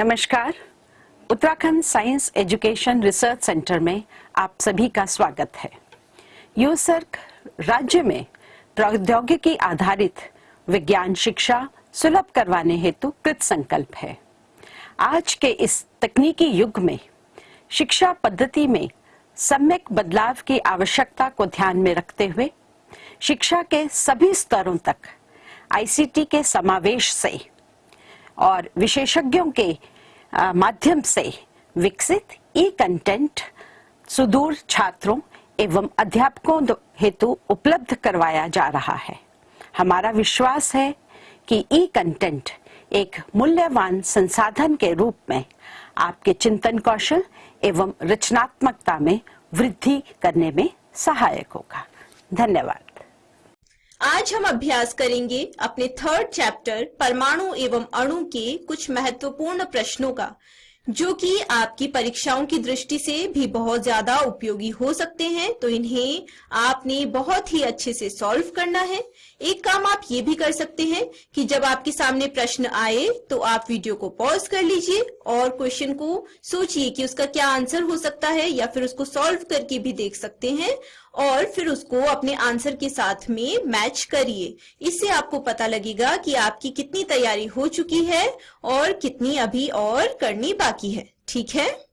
नमस्कार। Uttarakhand science education research centre में आप सभी का स्वागत है। यूसर्क राज्य में प्रौद्योगिकी आधारित विज्ञान शिक्षा सुलभ करवाने हेतु कृत संकल्प है। आज के इस तकनीकी युग में, शिक्षा पद्धति में सम्यक बदलाव की आवश्यकता को ध्यान में रखते हुए, शिक्षा के सभी स्तरों तक आईसीटी के समावेश से और विशेषज्ञों के माध्यम से विकसित ई कंटेंट सुदूर छात्रों एवं अध्यापकों हेतु उपलब्ध करवाया जा रहा है। हमारा विश्वास है कि ई कंटेंट एक मूल्यवान संसाधन के रूप में आपके चिंतन कौशल एवं रचनात्मकता में वृद्धि करने में सहायक होगा। धन्यवाद। आज हम अभ्यास करेंगे अपने थर्ड चैप्टर परमाणु एवं अणु के कुछ महत्वपूर्ण प्रश्नों का, जो कि आपकी परीक्षाओं की दृष्टि से भी बहुत ज़्यादा उपयोगी हो सकते हैं। तो इन्हें आपने बहुत ही अच्छे से सॉल्व करना है। एक काम आप ये भी कर सकते हैं कि जब आपके सामने प्रश्न आए तो आप वीडियो को पॉज कर लीजिए और क्वेश्चन को सोचिए कि उसका क्या आंसर हो सकता है या फिर उसको सॉल्व करके भी देख सकते हैं। और फिर उसको अपने आंसर के साथ में मैच करिए। इससे आपको पता लगेगा कि आपकी कितनी तैयारी हो चुकी है और कितनी अभी और करनी बाकी है। ठीक है?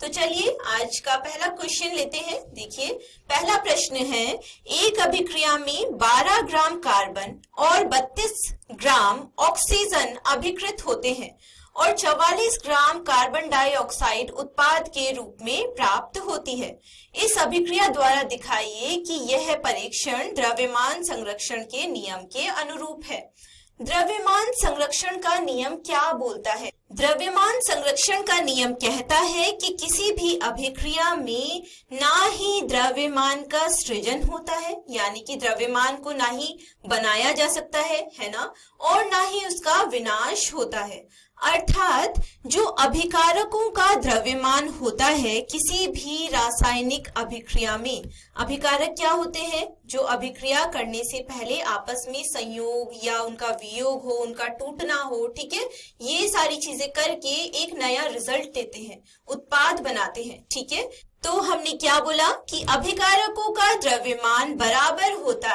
तो चलिए, आज का पहला क्वेश्चन लेते हैं। देखिए, पहला प्रश्न है, एक अभिक्रिया में 12 ग्राम कार्बन और 32 ग्राम ऑक्सीजन अभिकृत होते हैं। और 44 ग्राम कार्बन डाइऑक्साइड उत्पाद के रूप में प्राप्त होती है। इस अभिक्रिया द्वारा दिखाइए कि यह परीक्षण द्रव्यमान संरक्षण के नियम के अनुरूप है। द्रव्यमान संरक्षण का नियम क्या बोलता है? द्रव्यमान संरक्षण का नियम कहता है कि किसी भी अभिक्रिया में ना ही द्रव्यमान का सृजन होता है, यानी कि द्रव्यमान को ना ही बनाया जा सकता है है ना? और ना ही उसका विनाश होता है। अर्थात जो अभिकारकों का द्रव्यमान होता है किसी भी रासायनिक अभिक्रिया में। अभिकारक क्या होते हैं? जो अभिक्रिया करने से पहले आपस में संयोग या उनका वियोग हो, उनका टूटना हो, ठीक है? ये सारी चीज़ें करके एक नया रिज़ल्ट देते हैं, उत्पाद बनाते हैं, ठीक है? तो हमने क्या बोला कि अभिकारकों का द्रव्यमान बराबर होता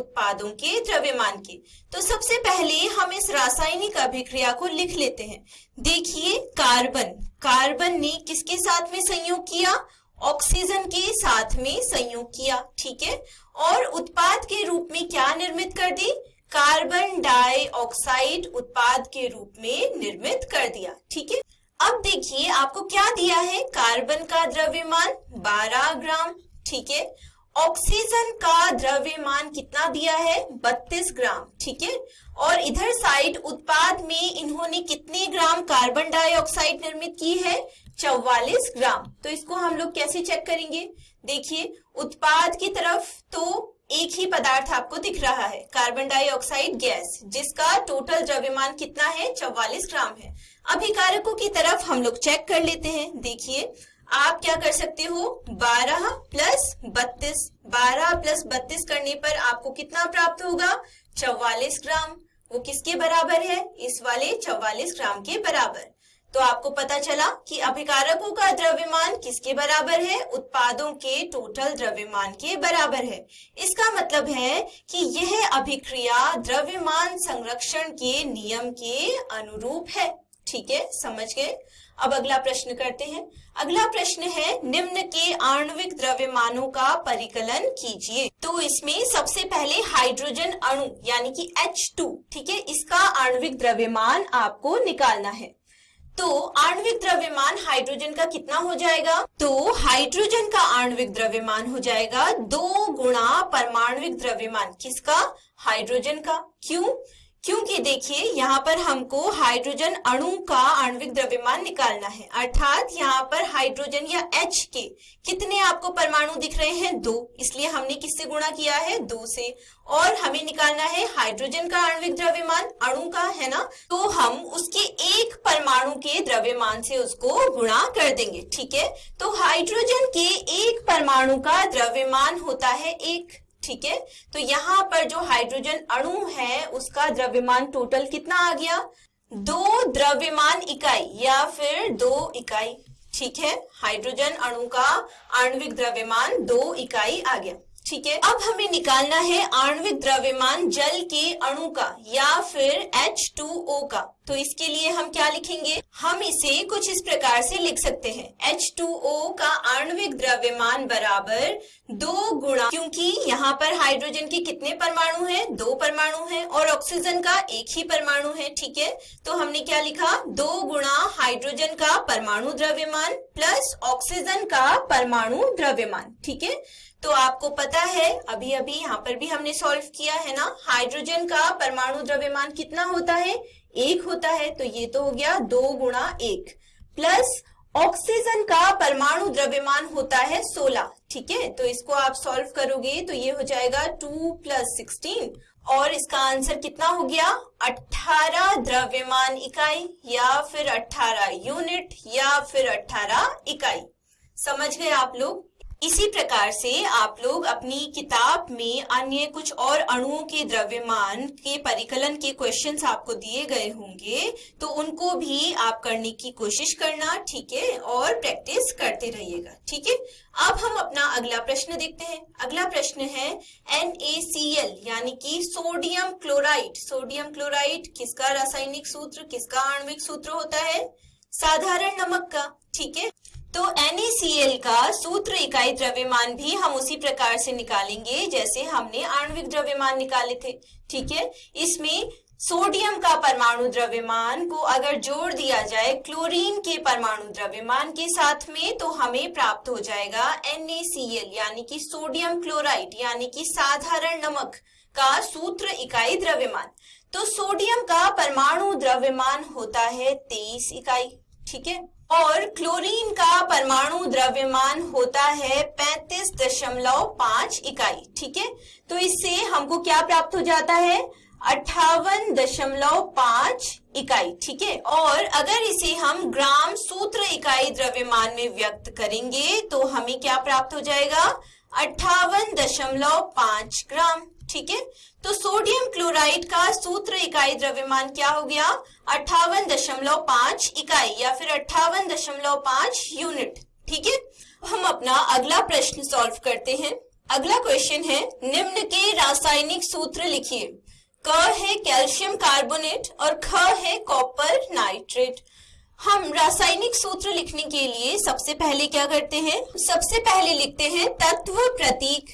उत्पादों के, द्रव्यमान के। तो सबसे पहले हम इस रासायनिक अभिक्रिया को लिख लेते हैं। देखिए, कार्बन। कार्बन ने किसके साथ में संयोग किया? ऑक्सीजन के साथ में संयोग किया, ठीक है? और उत्पाद के रूप में क्या निर्मित कर दी? कार्बन डाइऑक्साइड उत्पाद के रूप में निर्मित कर दिया, ठीक है? अब देखिए, आपको क्या दिया है? कार्बन का द्रव्यमान 12 ग्राम, ठीक है? ऑक्सीजन का द्रव्यमान कितना दिया है? 32 ग्राम, ठीक है? और इधर साइड उत्पाद में इन्होंने कितने ग्राम कार्बन डाइऑक्साइड निर्मित की है? 44 ग्राम। तो इसको हम लोग कैसे चेक करेंगे? देखिए, उत्पाद की तरफ़ तो एक ही पदार्थ आपको दिख रहा है कार्बन डाइऑक्साइड गैस जिसका टोटल द्रव्यमान कितना है? 44 ग्राम है। अभिकारकों की तरफ़ हम लोग चेक कर लेते हैं। देखिए आप क्या कर सकते हो? 12 प्लस बत्तीस। बारह प्लस बत्तीस करने पर आपको कितना प्राप्त होगा? 44 ग्राम। वो किसके बराबर है? इस वाले 44 ग्राम के बराबर। तो आपको पता चला कि अभिकारकों का द्रव्यमान किसके बराबर है? उत्पादों के टोटल द्रव्यमान के बराबर है। इसका मतलब है कि यह अभिक्रिया द्रव्यमान संरक्षण के नियम के अनुरूप है। ठीक है, समझ गए? अब अगला प्रश्न करते हैं। अगला प्रश्न है, निम्न के आणविक द्रव्यमानों का परिकलन कीजिए। तो इसमें सबसे पहले हाइड्रोजन अणु, यानी कि H2 ठीक है, इसका आणविक द्रव्यमान आपको निकालना है। तो आणविक द्रव्यमान हाइड्रोजन का कितना हो जाएगा? तो हाइड्रोजन का आणविक द्रव्यमान हो जाएगा दो गुणा परमाणविक द्रव्यमान। किसका? हाइड्रोजन का। क्यों? क्योंकि देखिए, यहाँ पर हमको हाइड्रोजन अणु का आणविक द्रव्यमान निकालना है। अर्थात यहाँ पर हाइड्रोजन या एच के कितने आपको परमाणु दिख रहे हैं? दो। इसलिए हमने किससे गुणा किया है? दो से। और हमें निकालना है हाइड्रोजन का आणविक द्रव्यमान, अणु का, है ना? तो हम उसके एक परमाणु के द्रव्यमान से उसको गुणा कर देंगे, ठीक है? तो हाइड्रोजन के एक परमाणु का द्रव्यमान होता है एक। ठीक है? तो यहाँ पर जो हाइड्रोजन अणु है, उसका द्रव्यमान टोटल कितना आ गया? दो द्रव्यमान इकाई या फिर दो इकाई, ठीक है? हाइड्रोजन अणु का आणविक द्रव्यमान दो इकाई आ गया, ठीक है? अब हमें निकालना है आणविक द्रव्यमान जल के अणु का या फिर H2O का। तो इसके लिए हम क्या लिखेंगे? हम इसे कुछ इस प्रकार से लिख सकते हैं। H2O का आणविक द्रव्यमान बराबर दो गुणा, क्योंकि यहाँ पर हाइड्रोजन के कितने परमाणु हैं? दो परमाणु हैं और ऑक्सीजन का एक ही परमाणु है, ठीक है? तो हमने क्या लिखा? दो गुणा हाइड्रोजन का परमाणु द्रव्यमान प्लस ऑक्सीजन का परमाणु द्रव्यमान, ठीक है? तो आपको पता है अभी अभी यहाँ पर भी हमने सॉल्व किया, है ना? हाइड्रोजन का परमाणु द्रव्यमान कितना होता है? एक होता है तो ये तो हो गया दो गुणा एक। प्लस ऑक्सीजन का परमाणु द्रव्यमान होता है सोलह, ठीक है? तो इसको आप सॉल्व करोगे तो ये हो जाएगा टू प्लस सिक्सटीन और इसका आंसर कितना हो गया? अठारह द्रव्यमान इकाई, या फिर अठारह यूनिट या फिर अठारह इकाई। समझ गए आप लोग? इसी प्रकार से आप लोग अपनी किताब में अन्य कुछ और अणुओं के द्रव्यमान के परिकलन के क्वेश्चंस आपको दिए गए होंगे तो उनको भी आप करने की कोशिश करना, ठीक है? और प्रैक्टिस करते रहिएगा, ठीक है? अब हम अपना अगला प्रश्न देखते हैं। अगला प्रश्न है NaCl यानी कि सोडियम क्लोराइड सोडियम क्लोराइड किसका रासायनिक सूत्र, किसका आणविक सूत्र होता है? साधारण नमक का, ठीक है? तो NaCl का सूत्र इकाई द्रव्यमान भी हम उसी प्रकार से निकालेंगे जैसे हमने आणविक द्रव्यमान निकाले थे, ठीक है? इसमें सोडियम का परमाणु द्रव्यमान को अगर जोड़ दिया जाए क्लोरीन के परमाणु द्रव्यमान के साथ में तो हमें प्राप्त हो जाएगा NaCl यानी कि सोडियम क्लोराइड, यानी कि साधारण नमक का सूत्र इकाई द्रव्यमान। तो सोडियम का परमाणु द्रव्यमान होता है तेईस इकाई, ठीक है? और क्लोरीन का परमाणु द्रव्यमान होता है पैंतीस दशमलव पाँच इकाई, ठीक है? तो इससे हमको क्या प्राप्त हो जाता है? अट्ठावन दशमलव पाँच इकाई, ठीक है? और अगर इसे हम ग्राम सूत्र इकाई द्रव्यमान में व्यक्त करेंगे तो हमें क्या प्राप्त हो जाएगा? अट्ठावन दशमलव पाँच ग्राम। ठीक है? तो सोडियम क्लोराइड का सूत्र इकाई द्रव्यमान क्या हो गया? अट्ठावन दशमलव पाँच इकाई या फिर अट्ठावन दशमलव पाँच यूनिट। ठीक है? हम अपना अगला प्रश्न सॉल्व करते हैं। अगला क्वेश्चन है, निम्न के रासायनिक सूत्र लिखिए। क है कैल्शियम कार्बोनेट और ख है कॉपर नाइट्रेट। हम रासायनिक सूत्र लिखने के लिए सबसे पहले क्या करते हैं? सबसे पहले लिखते हैं तत्व प्रतीक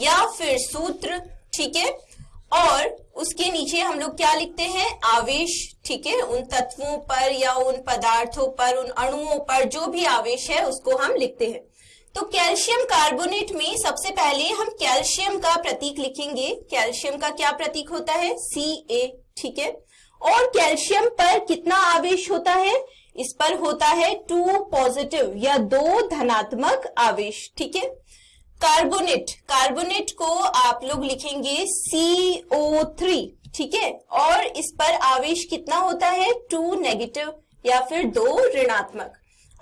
या फिर सूत्र। ठीक है? और उसके नीचे हम लोग क्या लिखते हैं? आवेश, ठीक है? उन तत्वों पर या उन पदार्थों पर, उन अणुओं पर जो भी आवेश है, उसको हम लिखते हैं। तो कैल्शियम कार्बोनेट में सबसे पहले हम कैल्शियम का प्रतीक लिखेंगे। कैल्शियम का क्या प्रतीक होता है? सी ए ठीक है? और कैल्शियम पर कितना आवेश होता है? इस पर होता है टू पॉजिटिव या दो धनात्मक आवेश, ठीक है? कार्बोनेट कार्बोनेट को आप लोग लिखेंगे CO3 थ्री ठीक है? और इस पर आवेश कितना होता है? टू नेगेटिव या फिर दो ऋणात्मक।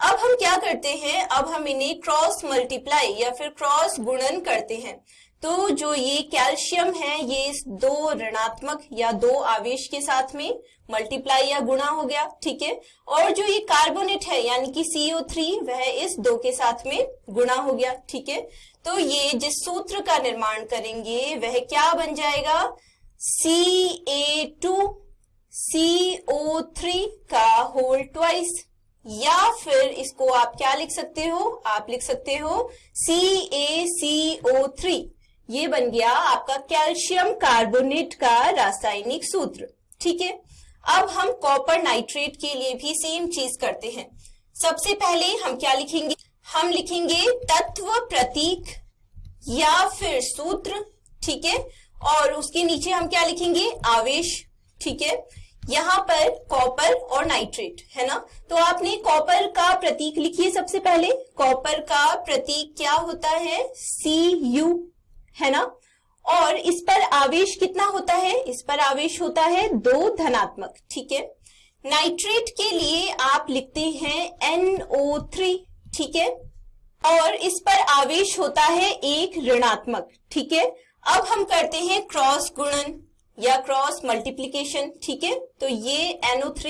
अब हम क्या करते हैं? अब हम इन्हें क्रॉस मल्टीप्लाई या फिर क्रॉस गुणन करते हैं। तो जो ये कैल्शियम है, ये इस दो ऋणात्मक या दो आवेश के साथ में मल्टीप्लाई या गुणा हो गया, ठीक है? और जो ये कार्बोनेट है, यानी कि CO3 वह इस दो के साथ में गुणा हो गया, ठीक है? तो ये जिस सूत्र का निर्माण करेंगे, वह क्या बन जाएगा? C A two C O three का होल ट्वाइस या फिर इसको आप क्या लिख सकते हो? आप लिख सकते हो सी ए सी ओ थ्री ये बन गया आपका कैल्शियम कार्बोनेट का रासायनिक सूत्र, ठीक है? अब हम कॉपर नाइट्रेट के लिए भी सेम चीज़ करते हैं। सबसे पहले हम क्या लिखेंगे? हम लिखेंगे तत्व प्रतीक या फिर सूत्र, ठीक है? और उसके नीचे हम क्या लिखेंगे? आवेश, ठीक है? यहाँ पर कॉपर और नाइट्रेट, है ना? तो आपने कॉपर का प्रतीक लिखिए सबसे पहले। कॉपर का प्रतीक क्या होता है? सी यू है ना? और इस पर आवेश कितना होता है? इस पर आवेश होता है दो धनात्मक, ठीक है? नाइट्रेट के लिए आप लिखते हैं NO3 ठीक है? और इस पर आवेश होता है एक ऋणात्मक, ठीक है? अब हम करते हैं क्रॉस गुणन। या क्रॉस मल्टीप्लीकेशन ठीक है? तो ये NO3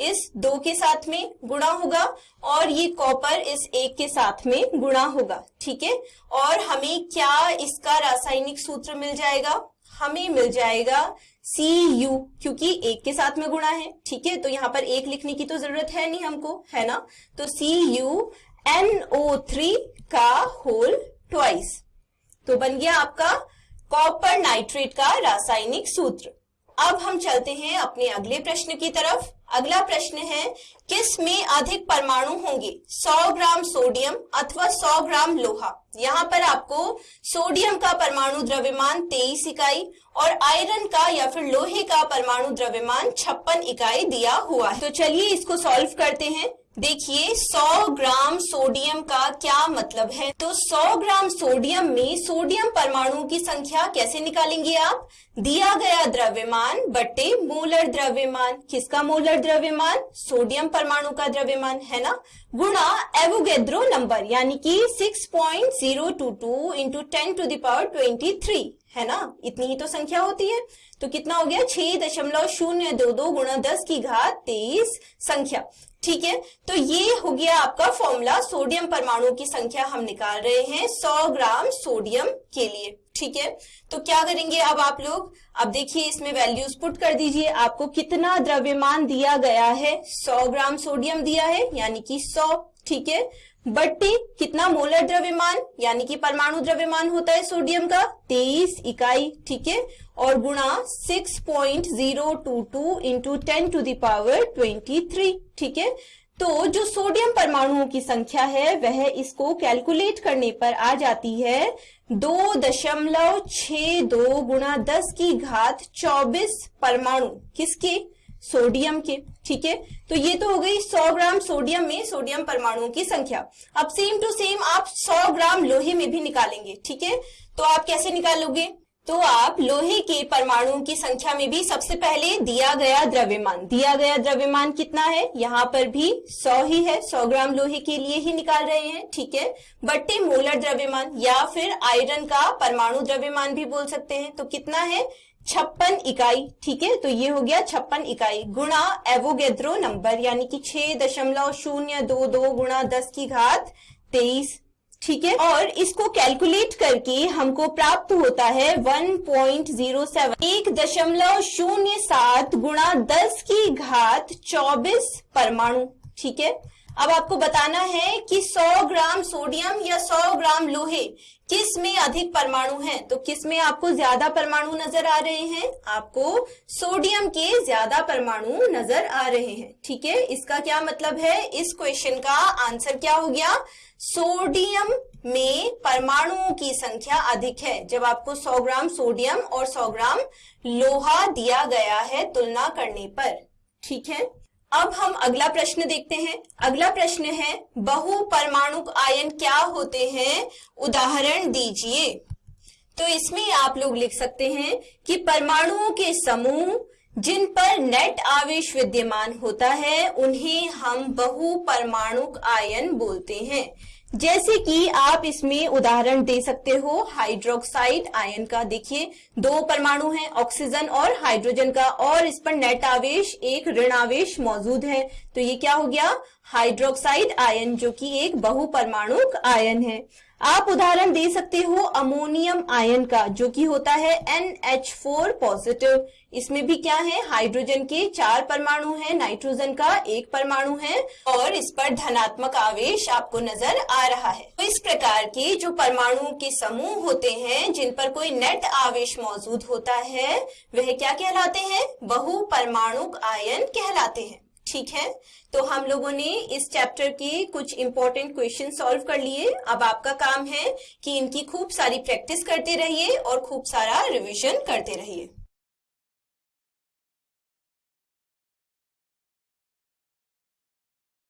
इस दो के साथ में गुणा होगा और ये कॉपर इस एक के साथ में गुणा होगा, ठीक है? और हमें क्या इसका रासायनिक सूत्र मिल जाएगा? हमें मिल जाएगा सी यू क्योंकि एक के साथ में गुणा है, ठीक है? तो यहाँ पर एक लिखने की तो ज़रूरत है नहीं हमको, है ना? तो C U N O three का होल ट्वाइस तो बन गया आपका कॉपर नाइट्रेट का रासायनिक सूत्र। अब हम चलते हैं अपने अगले प्रश्न की तरफ़। अगला प्रश्न है, किसमें अधिक परमाणु होंगे? 100 ग्राम सोडियम अथवा 100 ग्राम लोहा? यहाँ पर आपको सोडियम का परमाणु द्रव्यमान 23 इकाई और आयरन का या फिर लोहे का परमाणु द्रव्यमान छप्पन इकाई दिया हुआ है। तो चलिए इसको सॉल्व करते हैं। देखिए 100 ग्राम सोडियम का क्या मतलब है? तो 100 ग्राम सोडियम में सोडियम परमाणु की संख्या कैसे निकालेंगे आप? दिया गया द्रव्यमान बटे मोलर द्रव्यमान। किसका मोलर द्रव्यमान? सोडियम परमाणु का द्रव्यमान, है ना? गुणा एवोगेद्रो नंबर, यानी कि 6.022 point zero two two into ten to the power twenty three है ना? इतनी ही तो संख्या होती है। तो कितना हो गया? छह दशमलव शून्य दो दो गुणा दस की घात तेईस संख्या। ठीक है? तो ये हो गया आपका फॉर्मूला सोडियम परमाणु की संख्या हम निकाल रहे हैं 100 ग्राम सोडियम के लिए, ठीक है? तो क्या करेंगे अब आप लोग? अब देखिए इसमें वैल्यूज़ पुट कर दीजिए। आपको कितना द्रव्यमान दिया गया है? 100 ग्राम सोडियम दिया है, यानी कि 100 ठीक है? बट्टी कितना मोलर द्रव्यमान, यानी कि परमाणु द्रव्यमान होता है सोडियम का? 23 इकाई, ठीक है? और गुणा 6.022 इंटू टेन टू दावर 23 ठीक है? तो जो सोडियम परमाणुओं की संख्या है, वह इसको कैलकुलेट करने पर आ जाती है दो दशमलव छ दो गुणा दस की घात चौबीस परमाणु। किसके? सोडियम के, ठीक है? तो ये तो हो गई 100 ग्राम सोडियम में सोडियम परमाणुओं की संख्या। अब सेम टू सेम आप 100 ग्राम लोहे में भी निकालेंगे, ठीक है? तो आप कैसे निकालोगे? तो आप लोहे के परमाणुओं की संख्या में भी सबसे पहले दिया गया द्रव्यमान। दिया गया द्रव्यमान कितना है? यहाँ पर भी 100 ही है। 100 ग्राम लोहे के लिए ही निकाल रहे हैं, ठीक है? बट्टे मोलर द्रव्यमान या फिर आयरन का परमाणु द्रव्यमान भी बोल सकते हैं। तो कितना है? छप्पन इकाई, ठीक है? तो ये हो गया छप्पन इकाई गुणा एवोगेद्रो नंबर, यानी कि छह दशमलव शून्य दो दो गुणा दस की घात तेईस। ठीक है? और इसको कैलकुलेट करके हमको प्राप्त होता है 1.07 एक दशमलव शून्य सात गुणा दस की घात 24 परमाणु, ठीक है? अब आपको बताना है कि 100 ग्राम सोडियम या 100 ग्राम लोहे किसमें अधिक परमाणु हैं? तो किसमें आपको ज़्यादा परमाणु नज़र आ रहे हैं? आपको सोडियम के ज़्यादा परमाणु नज़र आ रहे हैं। ठीक है? इसका क्या मतलब है? इस क्वेश्चन का आंसर क्या हो गया? सोडियम में परमाणुओं की संख्या अधिक है। जब आपको 100 ग्राम सोडियम और 100 ग्राम लोहा दिया गया है तुलना करने पर। ठीक है? अब हम अगला प्रश्न देखते हैं। अगला प्रश्न है, बहु परमाणु आयन क्या होते हैं? उदाहरण दीजिए। तो इसमें आप लोग लिख सकते हैं कि परमाणुओं के समूह जिन पर नेट आवेश विद्यमान होता है, उन्हें हम बहु परमाणु आयन बोलते हैं। जैसे कि आप इसमें उदाहरण दे सकते हो हाइड्रोक्साइड आयन का। देखिए, दो परमाणु हैं ऑक्सीजन और हाइड्रोजन का, और इस पर नेट आवेश, एक ऋण आवेश मौजूद है। तो ये क्या हो गया? हाइड्रोक्साइड आयन जो कि एक बहु परमाणु आयन है। आप उदाहरण दे सकते हो अमोनियम आयन का, जो कि होता है NH4 पॉजिटिव। इसमें भी क्या है? हाइड्रोजन के चार परमाणु हैं, नाइट्रोजन का एक परमाणु है, और इस पर धनात्मक आवेश आपको नज़र आ रहा है। तो इस प्रकार के जो परमाणुओं के समूह होते हैं, जिन पर कोई नेट आवेश मौजूद होता है, वह क्या कहलाते हैं? बहु परमाणु आयन कहलाते हैं। ठीक है? तो हम लोगों ने इस चैप्टर के कुछ इंपॉर्टेंट क्वेश्चन सॉल्व कर लिए। अब आपका काम है कि इनकी खूब सारी प्रैक्टिस करते रहिए और खूब सारा रिवीजन करते रहिए।